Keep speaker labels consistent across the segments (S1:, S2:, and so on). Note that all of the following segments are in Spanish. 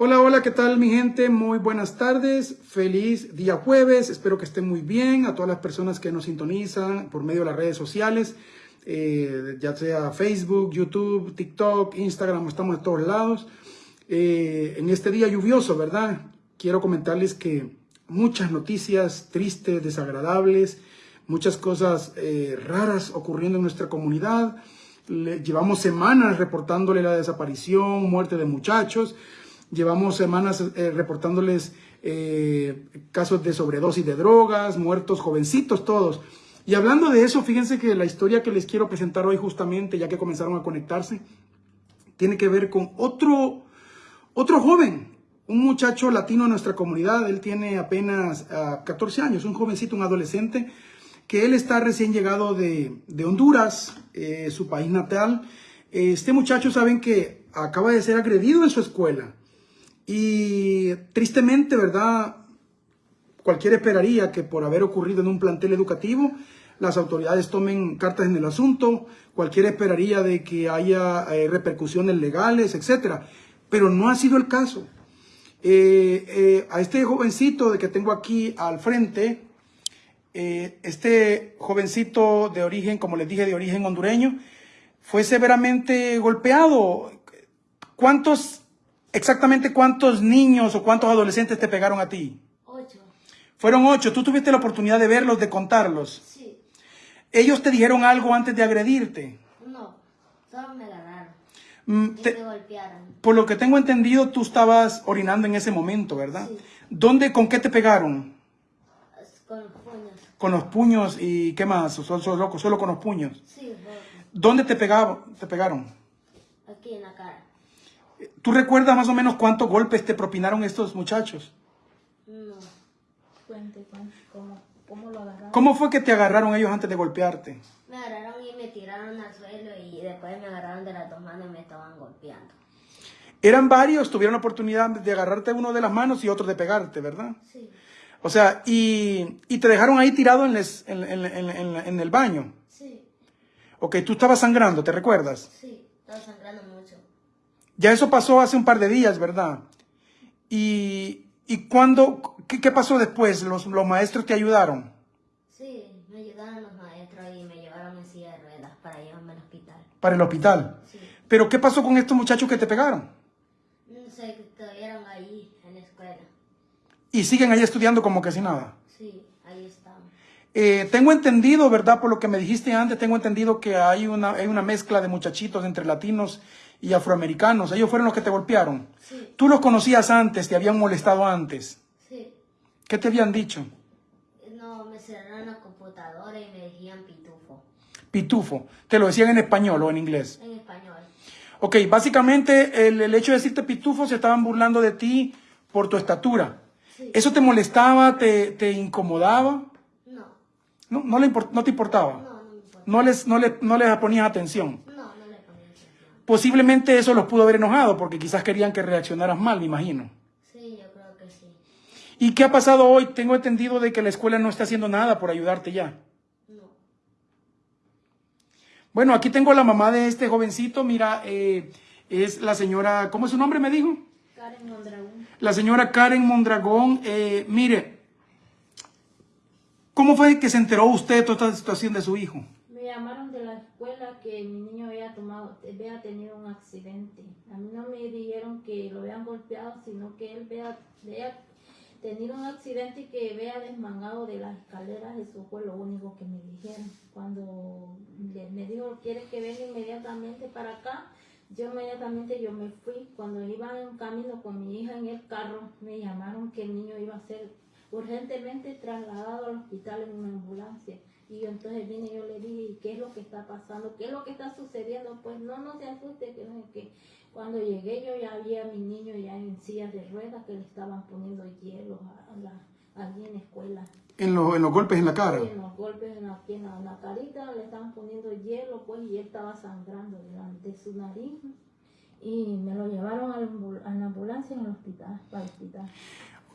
S1: Hola, hola, ¿qué tal mi gente? Muy buenas tardes, feliz día jueves, espero que estén muy bien, a todas las personas que nos sintonizan por medio de las redes sociales, eh, ya sea Facebook, YouTube, TikTok, Instagram, estamos de todos lados. Eh, en este día lluvioso, ¿verdad? Quiero comentarles que muchas noticias tristes, desagradables, muchas cosas eh, raras ocurriendo en nuestra comunidad. llevamos semanas reportándole la desaparición, muerte de muchachos, Llevamos semanas eh, reportándoles eh, casos de sobredosis de drogas, muertos jovencitos todos. Y hablando de eso, fíjense que la historia que les quiero presentar hoy justamente, ya que comenzaron a conectarse, tiene que ver con otro, otro joven, un muchacho latino de nuestra comunidad. Él tiene apenas 14 ah, años, un jovencito, un adolescente, que él está recién llegado de, Honduras, eh, su país natal. Este muchacho, saben que acaba de ser agredido en su escuela. Y tristemente, ¿verdad? Cualquiera esperaría que por haber ocurrido en un plantel educativo, las autoridades tomen cartas en el asunto, cualquiera esperaría de que haya eh, repercusiones legales, etc. Pero no ha sido el caso. Eh, eh, a este jovencito de que tengo aquí al frente, este jovencito de origen, como les dije, de origen hondureño, fue severamente golpeado. ¿Cuántos exactamente cuántos niños o cuántos adolescentes te pegaron a ti?
S2: Ocho.
S1: Fueron ocho. ¿Tú tuviste la oportunidad de verlos, de contarlos?
S2: Sí.
S1: ¿Ellos te dijeron algo antes de agredirte?
S2: No, solo me agarraron.
S1: Mm,
S2: y me golpearon.
S1: Por lo que tengo entendido, tú estabas orinando en ese momento, ¿verdad?
S2: Sí.
S1: ¿Dónde, con qué te pegaron?
S2: Con los puños.
S1: Con los puños y qué más, solo, solo, solo con los puños.
S2: Sí,
S1: ¿Dónde te, pegaba, te pegaron?
S2: Aquí en la cara.
S1: ¿Tú recuerdas más o menos cuántos golpes te propinaron estos muchachos?
S2: No.
S3: Cuente, ¿cómo, cómo lo agarraron?
S1: ¿Cómo fue que te agarraron ellos antes de golpearte?
S2: Me agarraron y me tiraron al suelo y después me agarraron de las dos manos y me estaban golpeando.
S1: Eran varios, tuvieron la oportunidad de agarrarte uno de las manos y otro de pegarte, ¿verdad?
S2: Sí.
S1: O sea, y, y te dejaron ahí tirado en, en, en, en, el baño.
S2: Sí.
S1: Ok, tú estabas sangrando, ¿te recuerdas?
S2: Sí, estaba sangrando mucho.
S1: Ya eso pasó hace un par de días, ¿verdad? ¿Y, y cuándo, qué, pasó después? ¿Los, ¿Los maestros te ayudaron?
S2: Sí, me ayudaron los maestros y me llevaron en silla de ruedas para llevarme al hospital.
S1: ¿Para el hospital?
S2: Sí.
S1: ¿Pero qué pasó con estos muchachos que te pegaron?
S2: No sé, estuvieron ahí en la escuela.
S1: ¿Y siguen ahí estudiando como que sin nada?
S2: Sí, ahí están.
S1: Eh, tengo entendido, ¿verdad? Por lo que me dijiste antes, tengo entendido que hay una, hay una mezcla de muchachitos entre latinos y afroamericanos. Ellos fueron los que te golpearon.
S2: Sí.
S1: ¿Tú los conocías antes? ¿Te habían molestado antes?
S2: Sí.
S1: ¿Qué te habían dicho?
S2: No, me cerraron la computadora y me decían pitufo.
S1: Pitufo. ¿Te lo decían en español o en inglés?
S2: En español.
S1: Ok, básicamente el, el hecho de decirte pitufo se estaban burlando de ti por tu estatura.
S2: Sí.
S1: ¿Eso te molestaba, te, te incomodaba?
S2: No.
S1: ¿No, no, le no te importaba?
S2: No, no me importa.
S1: ¿No les, no, le, ¿No les ponías atención?
S2: No, no le ponía atención.
S1: Posiblemente eso los pudo haber enojado porque quizás querían que reaccionaras mal, me imagino.
S2: Sí, yo creo que sí.
S1: ¿Y qué ha pasado hoy? Tengo entendido de que la escuela no está haciendo nada por ayudarte ya.
S2: No.
S1: Bueno, aquí tengo a la mamá de este jovencito. Mira, eh, es la señora, ¿cómo es su nombre me dijo?
S3: Karen Mondragón.
S1: La señora Karen Mondragón. Eh, mire, ¿cómo fue que se enteró usted de toda esta situación de su hijo?
S3: Llamaron de la escuela que mi niño había tomado, había tenido un accidente. A mí no me dijeron que lo habían golpeado, sino que él había, había tenido un accidente y que había desmangado de las escaleras. Eso fue lo único que me dijeron. Cuando me dijo, ¿quiere que venga inmediatamente para acá? Yo inmediatamente yo me fui. Cuando iba en camino con mi hija en el carro, me llamaron que el niño iba a ser urgentemente trasladado al hospital en una ambulancia. Y yo entonces vine y yo le dije, ¿y qué es lo que está pasando? ¿Qué es lo que está sucediendo? Pues no, no se asuste, que no sé qué. Cuando llegué yo ya había a mi niño ya en sillas de ruedas que le estaban poniendo hielo a, la, allí en la escuela.
S1: En, lo- en los golpes en la cara.
S3: En los golpes en la, en la, en la carita le estaban poniendo hielo, pues, y él estaba sangrando delante de su nariz. Y me lo llevaron a la, ambul- a la ambulancia en el hospital, para el hospital.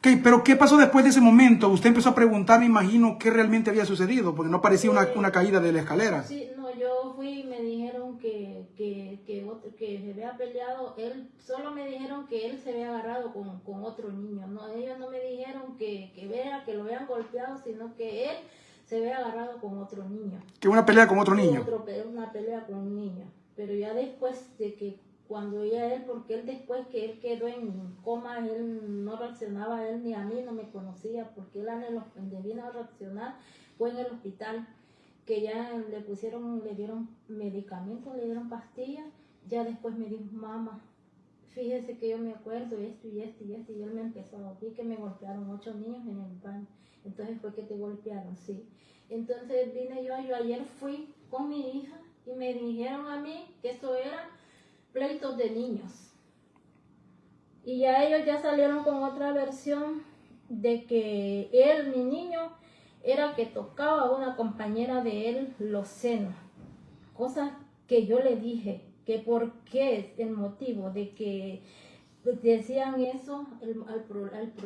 S1: Ok, pero ¿qué pasó después de ese momento? Usted empezó a preguntar, me imagino, qué realmente había sucedido, porque no parecía una, una caída de la escalera.
S3: Sí, no, yo fui y me dijeron que, que, que, se había peleado, él solo me dijeron que él se había agarrado con, con otro niño. No, ellos no me dijeron que, que vea que lo habían golpeado, sino que él se había agarrado con otro niño.
S1: Que una pelea con otro niño.
S3: Otro una pelea con un niño. Pero ya después de que, cuando ya él, porque él después que él quedó en coma, él no reaccionaba a él ni a mí, no me conocía, porque él donde vino a reaccionar fue en el hospital, que ya le pusieron, le dieron medicamentos, le dieron pastillas, ya después me dijo, mamá, fíjese que yo me acuerdo esto y esto y esto, y él me empezó a decir que me golpearon ocho niños en el baño. Entonces fue que te golpearon, sí. Entonces vine yo, yo ayer fui con mi hija y me dijeron a mí que eso era pleitos de niños. Y ya ellos ya salieron con otra versión de que él, mi niño, era que tocaba a una compañera de él los senos. Cosas que yo le dije, que por qué el motivo de que decían eso,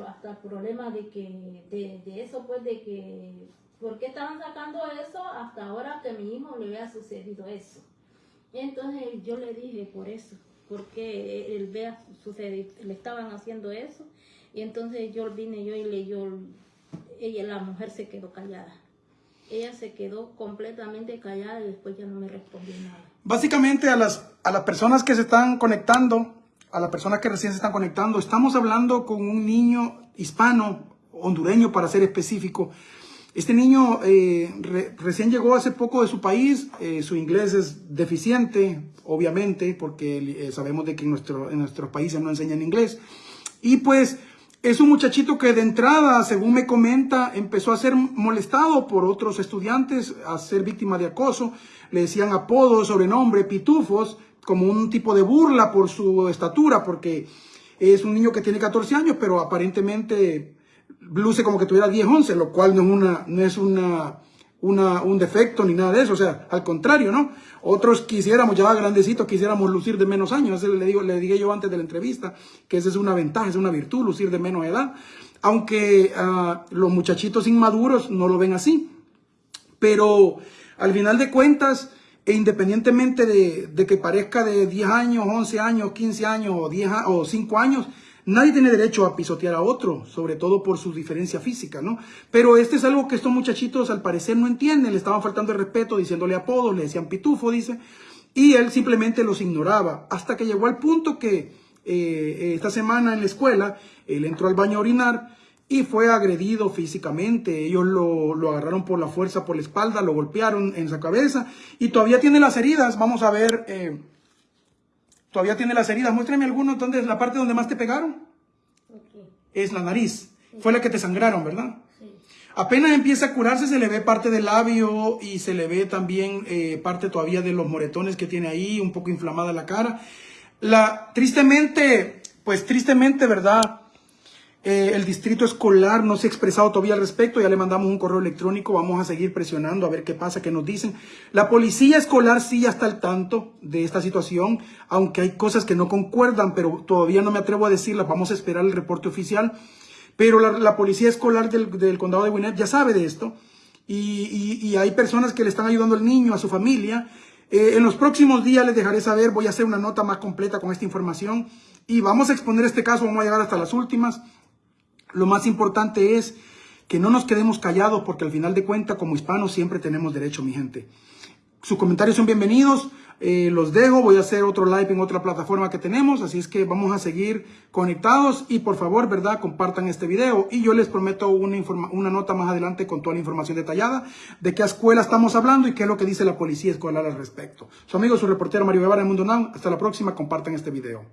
S3: hasta el problema de que, de, de eso pues de que, ¿por qué estaban sacando eso hasta ahora que a mi hijo le había sucedido eso? Entonces yo le dije por eso, porque él vea sucedido, le estaban haciendo eso, y entonces yo vine yo y le yo, ella, la mujer se quedó callada. Ella se quedó completamente callada y después ya no me respondió nada.
S1: Básicamente a las, a las personas que se están conectando, a las personas que recién se están conectando, estamos hablando con un niño hispano, hondureño para ser específico. Este niño eh, re- recién llegó hace poco de su país, eh, su inglés es deficiente, obviamente, porque eh, sabemos de que en, nuestro, nuestros países no enseñan inglés. Y pues es un muchachito que de entrada, según me comenta, empezó a ser molestado por otros estudiantes, a ser víctima de acoso. Le decían apodos, sobrenombre, pitufos, como un tipo de burla por su estatura, porque es un niño que tiene 14 años, pero aparentemente luce como que tuviera 10, 11, lo cual no es, una, no es una, una, un defecto ni nada de eso, o sea, al contrario, ¿no? Otros quisiéramos, ya grandecitos, quisiéramos lucir de menos años, eso le, digo, le dije yo antes de la entrevista, que esa es una ventaja, es una virtud, lucir de menos edad, aunque ah, los muchachitos inmaduros no lo ven así, pero al final de cuentas, e independientemente de, de que parezca de 10 años, 11 años, 15 años o, 10, a- o 5 años, nadie tiene derecho a pisotear a otro, sobre todo por su diferencia física, ¿no? Pero este es algo que estos muchachitos al parecer no entienden, le estaban faltando el respeto, diciéndole apodos, le decían pitufo, dice, y él simplemente los ignoraba, hasta que llegó al punto que eh, esta semana en la escuela, él entró al baño a orinar, y fue agredido físicamente. Ellos lo, lo agarraron por la fuerza, por la espalda, lo golpearon en su cabeza y todavía tiene las heridas. Vamos a ver, eh, todavía tiene las heridas. Muéstrame algunos, ¿dónde es la parte donde más te pegaron?
S2: Ok,
S1: Es la nariz. Fue la que te sangraron, ¿verdad?
S2: sí.
S1: Apenas empieza a curarse, se le ve parte del labio y se le ve también eh, parte todavía de los moretones que tiene ahí, un poco inflamada la cara. La, tristemente, pues tristemente, ¿verdad? Eh, el distrito escolar no se ha expresado todavía al respecto, ya le mandamos un correo electrónico, vamos a seguir presionando a ver qué pasa, qué nos dicen. La policía escolar sí ya está al tanto de esta situación, aunque hay cosas que no concuerdan, pero todavía no me atrevo a decirlas, vamos a esperar el reporte oficial. Pero la, policía escolar del, condado de Gwinnett ya sabe de esto y hay personas que le están ayudando al niño, a su familia. Eh, en los próximos días les dejaré saber, voy a hacer una nota más completa con esta información y vamos a exponer este caso, vamos a llegar hasta las últimas. Lo más importante es que no nos quedemos callados porque al final de cuentas como hispanos siempre tenemos derecho, mi gente. Sus comentarios son bienvenidos. eh, los dejo. Voy a hacer otro live en otra plataforma que tenemos. Así es que vamos a seguir conectados. Y por favor, ¿verdad? Compartan este video. Y yo les prometo una, nota más adelante con toda la información detallada de qué escuela estamos hablando y qué es lo que dice la policía escolar al respecto. Su amigo, su reportero Mario Guevara, el Mundo Now. Hasta la próxima. Compartan este video.